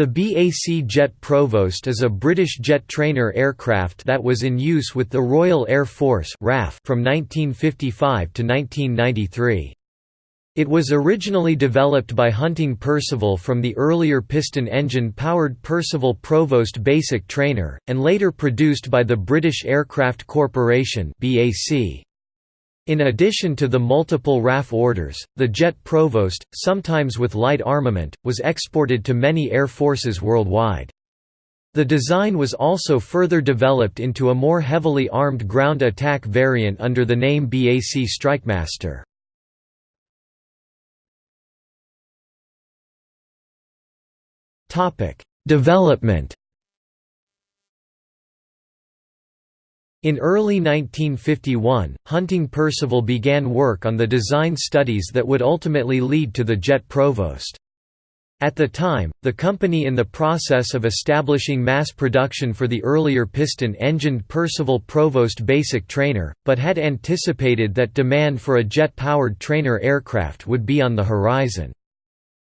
The BAC Jet Provost is a British jet trainer aircraft that was in use with the Royal Air Force from 1955 to 1993. It was originally developed by Hunting Percival from the earlier piston engine-powered Percival Provost Basic Trainer, and later produced by the British Aircraft Corporation BAC. In addition to the multiple RAF orders, the Jet Provost, sometimes with light armament, was exported to many air forces worldwide. The design was also further developed into a more heavily armed ground attack variant under the name BAC Strikemaster. Development In early 1951, Hunting Percival began work on the design studies that would ultimately lead to the Jet Provost. At the time, the company in the process of establishing mass production for the earlier piston-engined Percival Provost basic trainer, but had anticipated that demand for a jet-powered trainer aircraft would be on the horizon.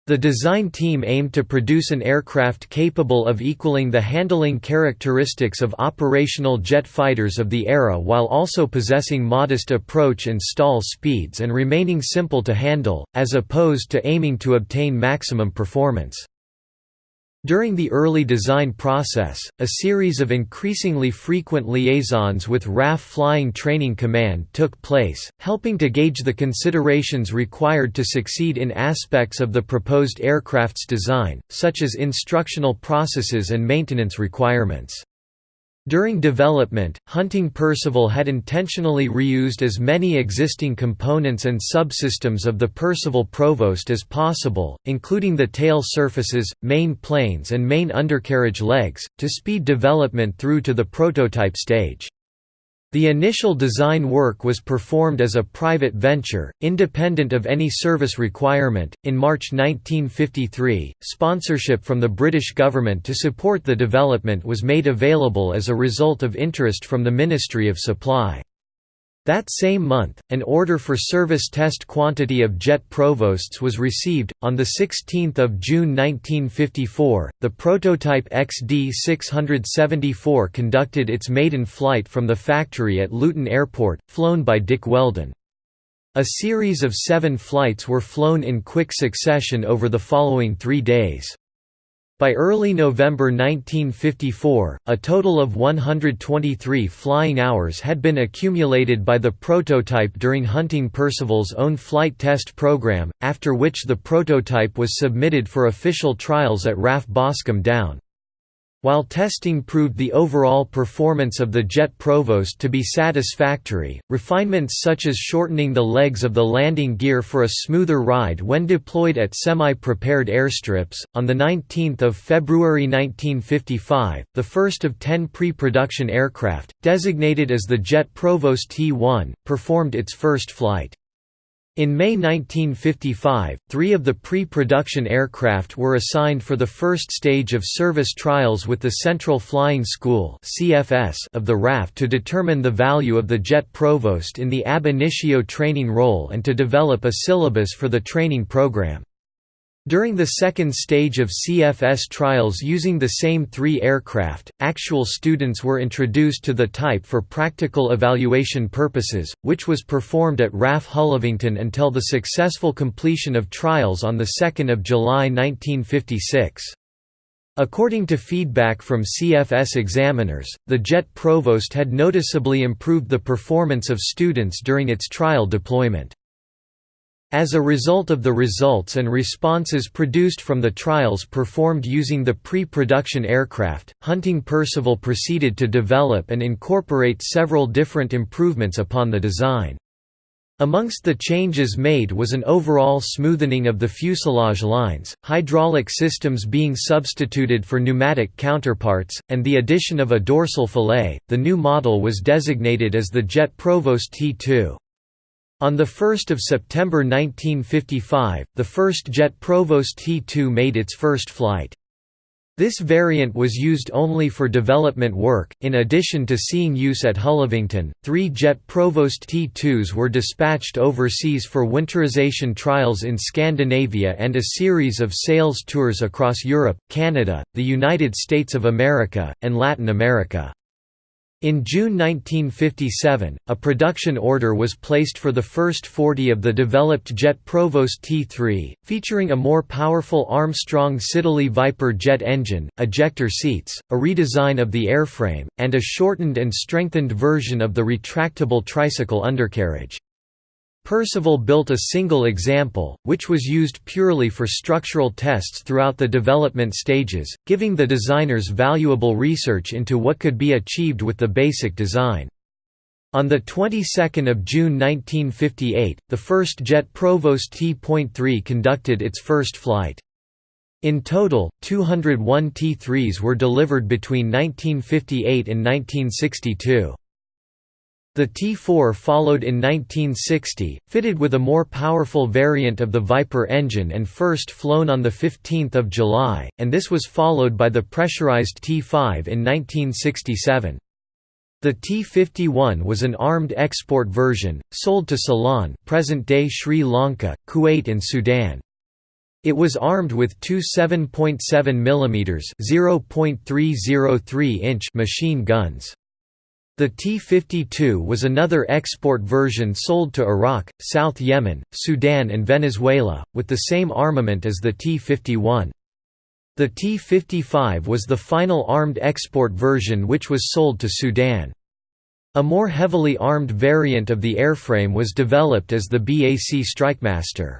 The design team aimed to produce an aircraft capable of equaling the handling characteristics of operational jet fighters of the era while also possessing modest approach and stall speeds and remaining simple to handle, as opposed to aiming to obtain maximum performance. During the early design process, a series of increasingly frequent liaisons with RAF Flying Training Command took place, helping to gauge the considerations required to succeed in aspects of the proposed aircraft's design, such as instructional processes and maintenance requirements. During development, Hunting Percival had intentionally reused as many existing components and subsystems of the Percival Provost as possible, including the tail surfaces, main planes and main undercarriage legs, to speed development through to the prototype stage. The initial design work was performed as a private venture, independent of any service requirement. In March 1953, sponsorship from the British government to support the development was made available as a result of interest from the Ministry of Supply. That same month, an order for service test quantity of jet provosts was received. On the 16th of June 1954, the prototype XD674 conducted its maiden flight from the factory at Luton Airport, flown by Dick Wheldon. A series of seven flights were flown in quick succession over the following three days. By early November 1954, a total of 123 flying hours had been accumulated by the prototype during Hunting Percival's own flight test program, after which the prototype was submitted for official trials at RAF Boscombe Down. While testing proved the overall performance of the Jet Provost to be satisfactory, refinements such as shortening the legs of the landing gear for a smoother ride when deployed at semi-prepared airstrips, on 19 February 1955, the first of ten pre-production aircraft, designated as the Jet Provost T-1, performed its first flight. In May 1955, three of the pre-production aircraft were assigned for the first stage of service trials with the Central Flying School of the RAF to determine the value of the jet provost in the ab initio training role and to develop a syllabus for the training program. During the second stage of CFS trials using the same three aircraft, actual students were introduced to the type for practical evaluation purposes, which was performed at RAF Hullavington until the successful completion of trials on 2 July 1956. According to feedback from CFS examiners, the Jet Provost had noticeably improved the performance of students during its trial deployment. As a result of the results and responses produced from the trials performed using the pre-production aircraft, Hunting Percival proceeded to develop and incorporate several different improvements upon the design. Amongst the changes made was an overall smoothening of the fuselage lines, hydraulic systems being substituted for pneumatic counterparts, and the addition of a dorsal fillet. The new model was designated as the Jet Provost T2. On 1 September 1955, the first jet Provost T-2 made its first flight. This variant was used only for development work, in addition to seeing use at Hullavington. Three Jet Provost T2s were dispatched overseas for winterization trials in Scandinavia and a series of sales tours across Europe, Canada, the United States of America, and Latin America. In June 1957, a production order was placed for the first 40 of the developed Jet Provost T3, featuring a more powerful Armstrong Siddeley Viper jet engine, ejector seats, a redesign of the airframe, and a shortened and strengthened version of the retractable tricycle undercarriage. Percival built a single example, which was used purely for structural tests throughout the development stages, giving the designers valuable research into what could be achieved with the basic design. On the 22nd of June 1958, the first jet Provost T.3 conducted its first flight. In total, 201 T3s were delivered between 1958 and 1962. The T4 followed in 1960, fitted with a more powerful variant of the Viper engine and first flown on 15 July, and this was followed by the pressurized T5 in 1967. The T-51 was an armed export version, sold to Ceylon present-day Sri Lanka, Kuwait and Sudan. It was armed with two 7.7 mm (0.303 inch) machine guns. The T-52 was another export version sold to Iraq, South Yemen, Sudan and Venezuela, with the same armament as the T-51. The T-55 was the final armed export version which was sold to Sudan. A more heavily armed variant of the airframe was developed as the BAC Strikemaster.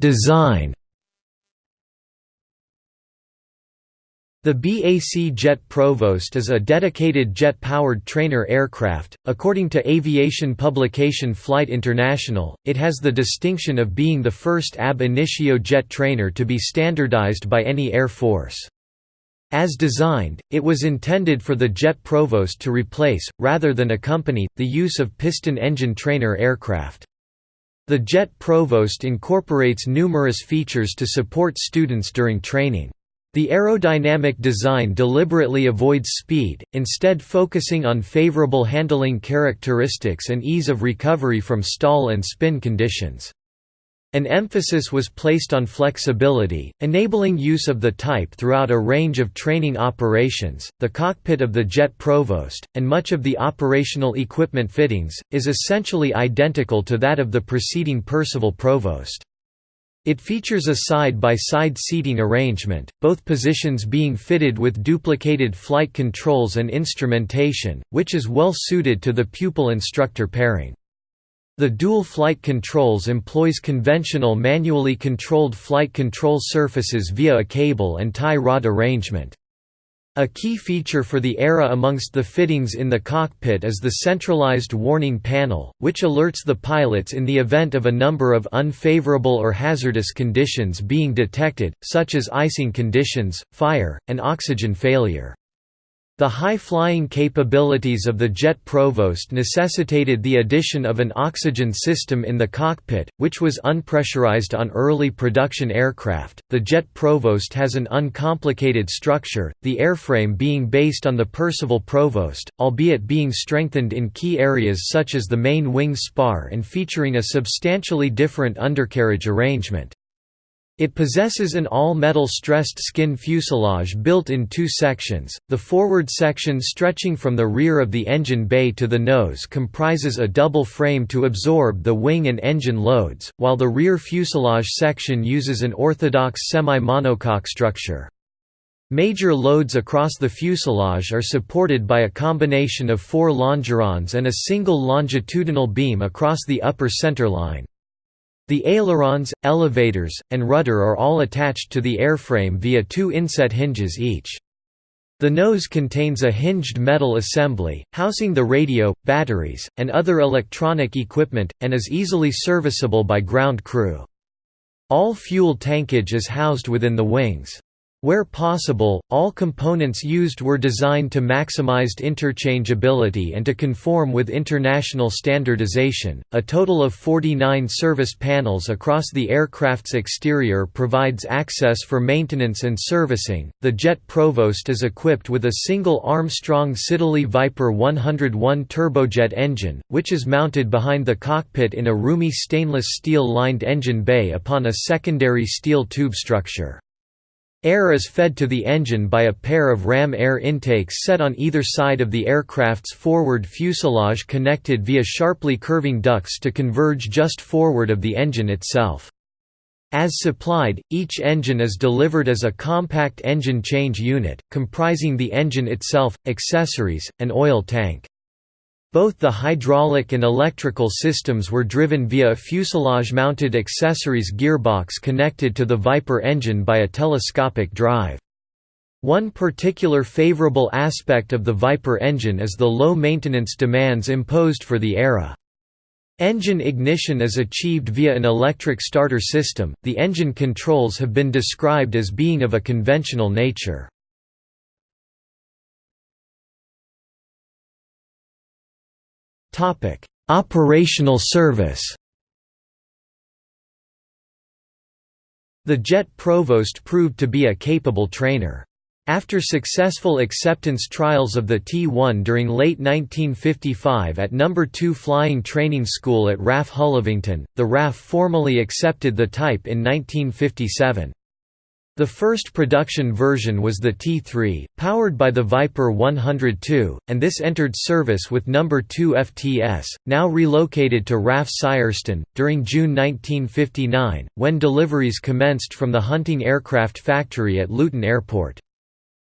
Design The BAC Jet Provost is a dedicated jet-powered trainer aircraft. According to aviation publication Flight International, it has the distinction of being the first ab initio jet trainer to be standardized by any air force. As designed, it was intended for the Jet Provost to replace, rather than accompany, the use of piston engine trainer aircraft. The Jet Provost incorporates numerous features to support students during training. The aerodynamic design deliberately avoids speed, instead focusing on favorable handling characteristics and ease of recovery from stall and spin conditions. An emphasis was placed on flexibility, enabling use of the type throughout a range of training operations. The cockpit of the Jet Provost, and much of the operational equipment fittings, is essentially identical to that of the preceding Percival Provost. It features a side-by-side -side seating arrangement, both positions being fitted with duplicated flight controls and instrumentation, which is well suited to the pupil-instructor pairing. The dual flight controls employs conventional manually controlled flight control surfaces via a cable and tie rod arrangement. A key feature for the era amongst the fittings in the cockpit is the centralized warning panel, which alerts the pilots in the event of a number of unfavorable or hazardous conditions being detected, such as icing conditions, fire, and oxygen failure. The high-flying capabilities of the Jet Provost necessitated the addition of an oxygen system in the cockpit, which was unpressurized on early production aircraft. The Jet Provost has an uncomplicated structure, the airframe being based on the Percival Provost, albeit being strengthened in key areas such as the main wing spar and featuring a substantially different undercarriage arrangement. It possesses an all-metal stressed skin fuselage built in two sections. The forward section stretching from the rear of the engine bay to the nose comprises a double frame to absorb the wing and engine loads, while the rear fuselage section uses an orthodox semi-monocoque structure. Major loads across the fuselage are supported by a combination of four longerons and a single longitudinal beam across the upper centerline. The ailerons, elevators, and rudder are all attached to the airframe via two inset hinges each. The nose contains a hinged metal assembly, housing the radio, batteries, and other electronic equipment, and is easily serviceable by ground crew. All fuel tankage is housed within the wings. Where possible, all components used were designed to maximize interchangeability and to conform with international standardization. A total of 49 service panels across the aircraft's exterior provides access for maintenance and servicing. The Jet Provost is equipped with a single Armstrong Siddeley Viper 101 turbojet engine, which is mounted behind the cockpit in a roomy stainless steel lined engine bay upon a secondary steel tube structure. Air is fed to the engine by a pair of ram air intakes set on either side of the aircraft's forward fuselage connected via sharply curving ducts to converge just forward of the engine itself. As supplied, each engine is delivered as a compact engine change unit, comprising the engine itself, accessories, and oil tank. Both the hydraulic and electrical systems were driven via a fuselage-mounted accessories gearbox connected to the Viper engine by a telescopic drive. One particular favorable aspect of the Viper engine is the low maintenance demands imposed for the era. Engine ignition is achieved via an electric starter system. The engine controls have been described as being of a conventional nature. Operational service. The Jet Provost proved to be a capable trainer. After successful acceptance trials of the T-1 during late 1955 at No. 2 Flying Training School at RAF Hullavington, the RAF formally accepted the type in 1957. The first production version was the T3, powered by the Viper 102, and this entered service with No. 2 FTS, now relocated to RAF Syerston, during June 1959, when deliveries commenced from the Hunting Aircraft Factory at Luton Airport.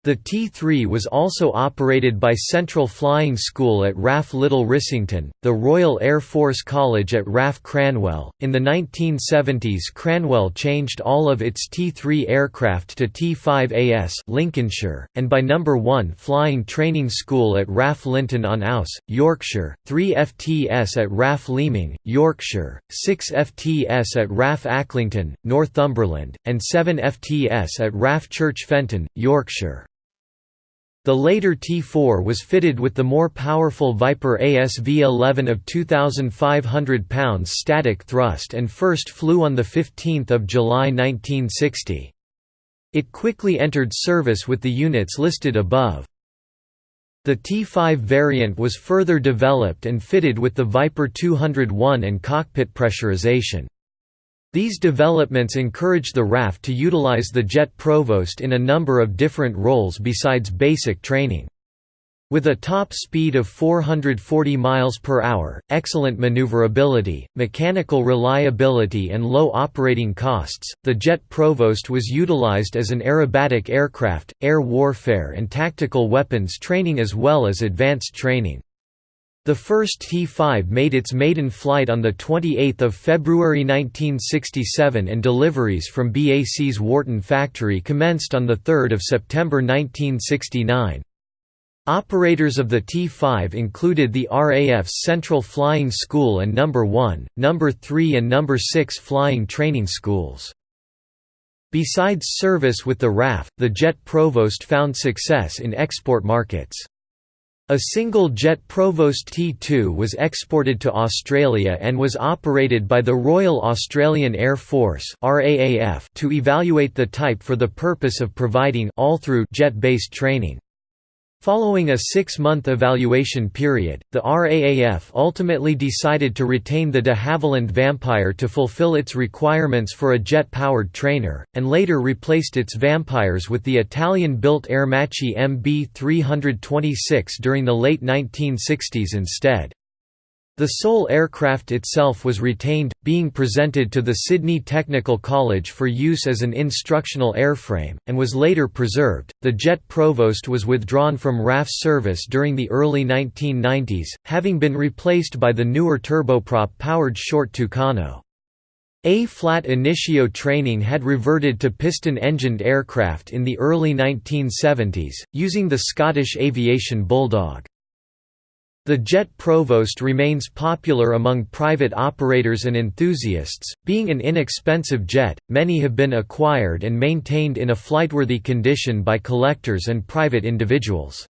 The T-3 was also operated by Central Flying School at RAF Little Rissington, the Royal Air Force College at RAF Cranwell. In the 1970s, Cranwell changed all of its T-3 aircraft to T-5AS Lincolnshire, and by Number 1 Flying Training School at RAF Linton on Ouse, Yorkshire, 3 FTS at RAF Leeming, Yorkshire, 6 FTS at RAF Acklington, Northumberland, and 7 FTS at RAF Church Fenton, Yorkshire. The later T4 was fitted with the more powerful Viper ASV-11 of 2,500 pounds static thrust and first flew on 15 July 1960. It quickly entered service with the units listed above. The T5 variant was further developed and fitted with the Viper 201 and cockpit pressurization. These developments encouraged the RAF to utilize the Jet Provost in a number of different roles besides basic training. With a top speed of 440 miles per hour, excellent maneuverability, mechanical reliability and low operating costs, the Jet Provost was utilized as an aerobatic aircraft, air warfare and tactical weapons training as well as advanced training. The first T-5 made its maiden flight on 28 February 1967 and deliveries from BAC's Warton factory commenced on 3 September 1969. Operators of the T-5 included the RAF's Central Flying School and No. 1, No. 3 and No. 6 flying training schools. Besides service with the RAF, the Jet Provost found success in export markets. A single jet Provost T2 was exported to Australia and was operated by the Royal Australian Air Force to evaluate the type for the purpose of providing all-through jet-based training. Following a six-month evaluation period, the RAAF ultimately decided to retain the de Havilland Vampire to fulfill its requirements for a jet-powered trainer, and later replaced its Vampires with the Italian-built Aermacchi MB-326 during the late 1960s instead. The sole aircraft itself was retained, being presented to the Sydney Technical College for use as an instructional airframe, and was later preserved. The Jet Provost was withdrawn from RAF service during the early 1990s, having been replaced by the newer turboprop powered short Tucano. A-flat initio training had reverted to piston-engined aircraft in the early 1970s, using the Scottish Aviation Bulldog. The Jet Provost remains popular among private operators and enthusiasts, being an inexpensive jet. Many have been acquired and maintained in a flightworthy condition by collectors and private individuals.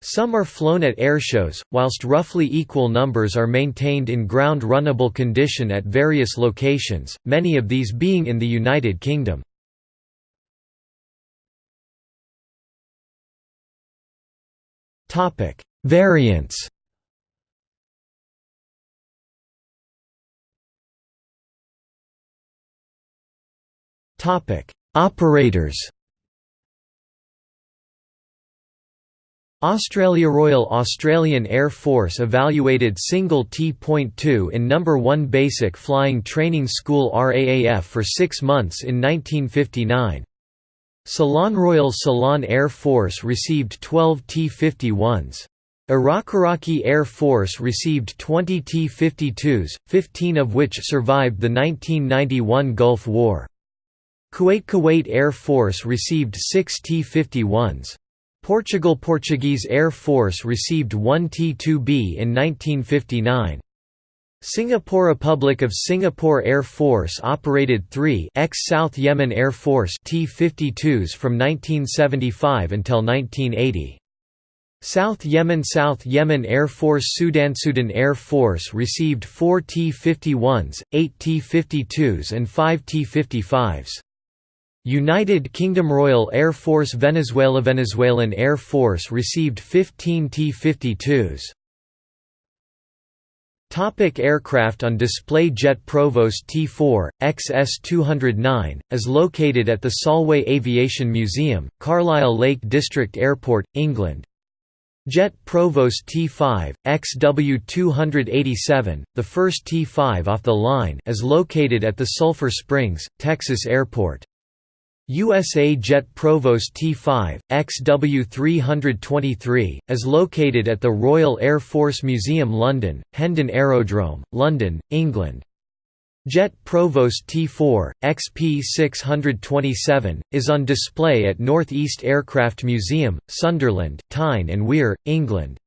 Some are flown at airshows, whilst roughly equal numbers are maintained in ground runnable condition at various locations, many of these being in the United Kingdom. Variants Topic: Operators Australia Royal Australian Air Force evaluated single T.2 in No. 1 Basic Flying Training School RAAF for six months in 1959. Ceylon Royal Ceylon Air Force received 12 T-51s. Iraq-Iraqi Air Force received 20 T-52s, 15 of which survived the 1991 Gulf War. Kuwait Kuwait Air Force received 6 T-51s. Portugal Portuguese Air Force received 1 T-2B in 1959. Singapore Republic of Singapore Air Force operated three ex-South Yemen Air Force T-52s from 1975 until 1980. South Yemen South Yemen Air Force Sudan Sudan Air Force received 4 T-51s, 8 T-52s and 5 T-55s. United Kingdom Royal Air Force Venezuela Venezuelan Air Force received 15 T-52s. Topic aircraft on display Jet Provost T4, XS-209, is located at the Solway Aviation Museum, Carlisle Lake District Airport, England. Jet Provost T5, XW287, the first T5 off the line is located at the Sulphur Springs, Texas Airport. USA Jet Provost T5, XW323, is located at the Royal Air Force Museum London, Hendon Aerodrome, London, England. Jet Provost T4, XP627, is on display at North East Aircraft Museum, Sunderland, Tyne and Wear, England.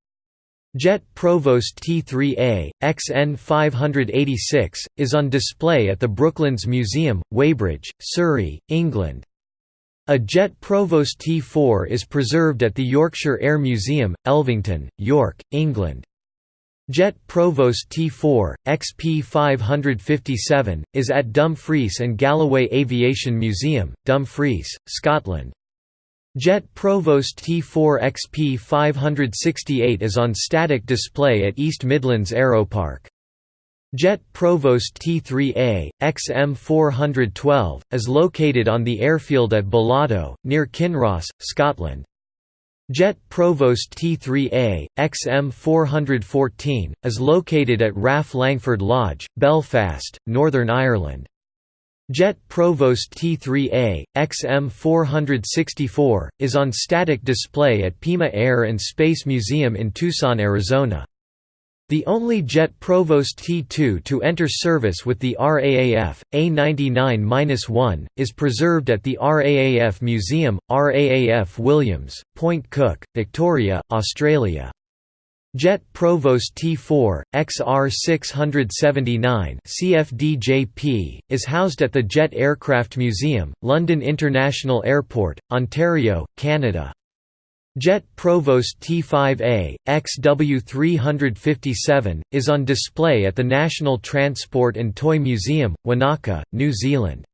Jet Provost T3A, XN586, is on display at the Brooklands Museum, Weybridge, Surrey, England. A Jet Provost T4 is preserved at the Yorkshire Air Museum, Elvington, York, England. Jet Provost T4, XP 557, is at Dumfries and Galloway Aviation Museum, Dumfries, Scotland. Jet Provost T4 XP 568 is on static display at East Midlands Aeropark. Jet Provost T3A, XM412, is located on the airfield at Balado, near Kinross, Scotland. Jet Provost T3A, XM414, is located at RAF Langford Lodge, Belfast, Northern Ireland. Jet Provost T3A, XM464, is on static display at Pima Air and Space Museum in Tucson, Arizona. The only Jet Provost T2 to enter service with the RAAF, A99-1, is preserved at the RAAF Museum, RAAF Williams, Point Cook, Victoria, Australia. Jet Provost T4, XR679 CFDJP, is housed at the Jet Aircraft Museum, London International Airport, Ontario, Canada. Jet Provost T5A, XW357, is on display at the National Transport and Toy Museum, Wanaka, New Zealand.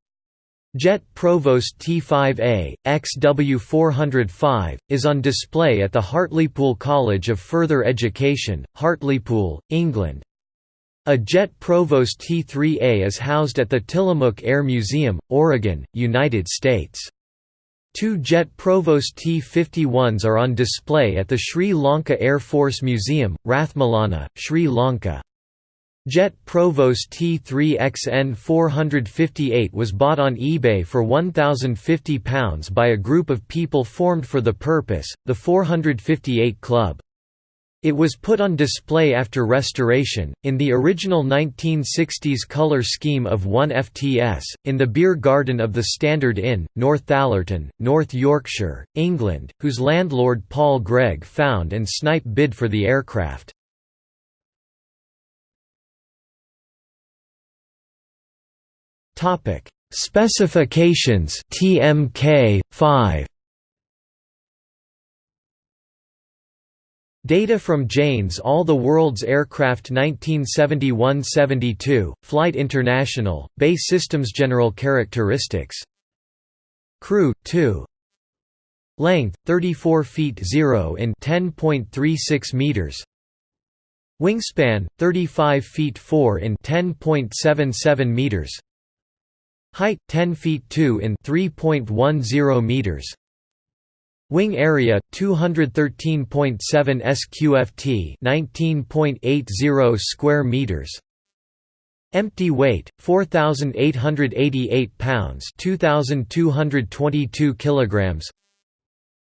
Jet Provost T5A, XW405, is on display at the Hartlepool College of Further Education, Hartlepool, England. A Jet Provost T3A is housed at the Tillamook Air Museum, Oregon, United States. Two Jet Provost T-51s are on display at the Sri Lanka Air Force Museum, Rathmalana, Sri Lanka. Jet Provost T3XN 458 was bought on eBay for £1,050 by a group of people formed for the purpose, the 458 Club. It was put on display after restoration, in the original 1960s color scheme of 1FTS, in the beer garden of the Standard Inn, Northallerton, North Yorkshire, England, whose landlord Paul Gregg found and Snipe bid for the aircraft. Specifications TMK 5 Data from Jane's All the World's Aircraft 1971–72, Flight International, BAE Systems General Characteristics. Crew, 2 Length, 34 feet 0 in 10.36 meters. Wingspan, 35 feet 4 in 10.77 meters. Height, 10 feet 2 in 3.10 meters Wing area 213.7 sqft, 19.80 square meters. Empty weight 4888 pounds, 2222 kilograms.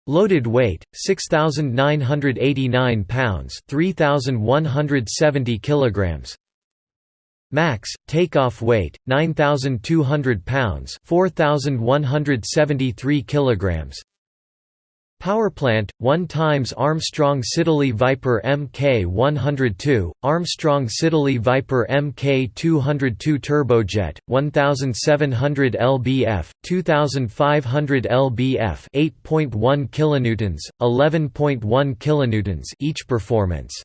Loaded weight 6989 pounds, 3170 kilograms. Max takeoff weight 9200 pounds, 4173 kilograms. Powerplant, 1 times Armstrong Siddeley Viper Mk102, Armstrong Siddeley Viper Mk202 turbojet, 1700 lbf, 2500 lbf, 8.1 kilonewtons, 11.1 kilonewtons each performance.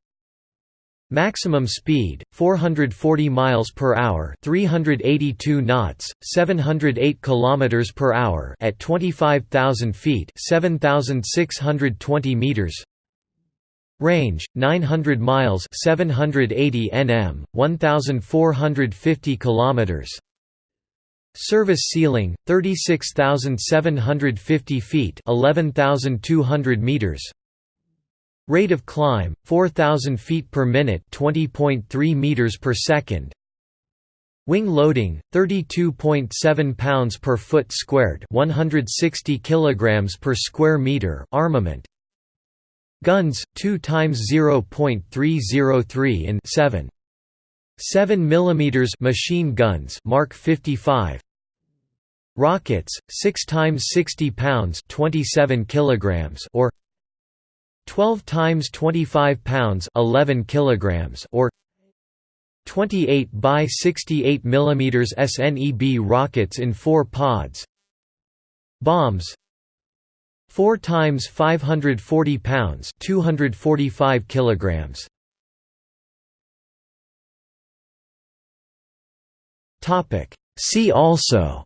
Maximum speed 440 miles per hour, 382 knots, 708 kilometers per hour at 25,000 feet, 7,620 meters. Range 900 miles, 780 nm, 1,450 kilometers. Service ceiling 36,750 feet, 11,200 meters. Rate of climb 4000 feet per minute, 20.3 meters per second. Wing loading 32.7 pounds per foot squared, 160 kilograms per square meter. Armament. Guns 2 times 0.303 in 7 7 mm machine guns Mark 55 Rockets 6 times 60 pounds 27 kilograms or 12 times 25 pounds 11 kilograms or 28 by 68 mm SNEB rockets in 4 pods. Bombs. 4 times 540 pounds 245 kilograms. Topic. See also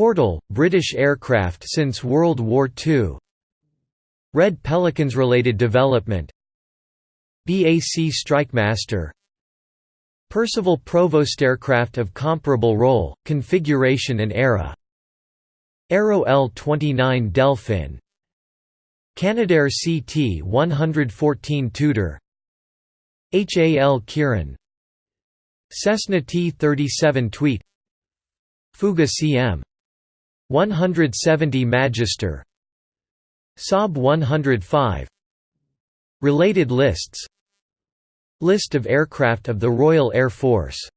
Portal, British aircraft since World War II Red Pelicans related development. BAC Strikemaster Percival Provost aircraft of comparable role, configuration and era. Aero L-29 Delphin. Canadair CT-114 Tutor. HAL Kiran. Cessna T-37 Tweet. Fouga CM 170 Magister. Saab 105 Related lists. List of aircraft of the Royal Air Force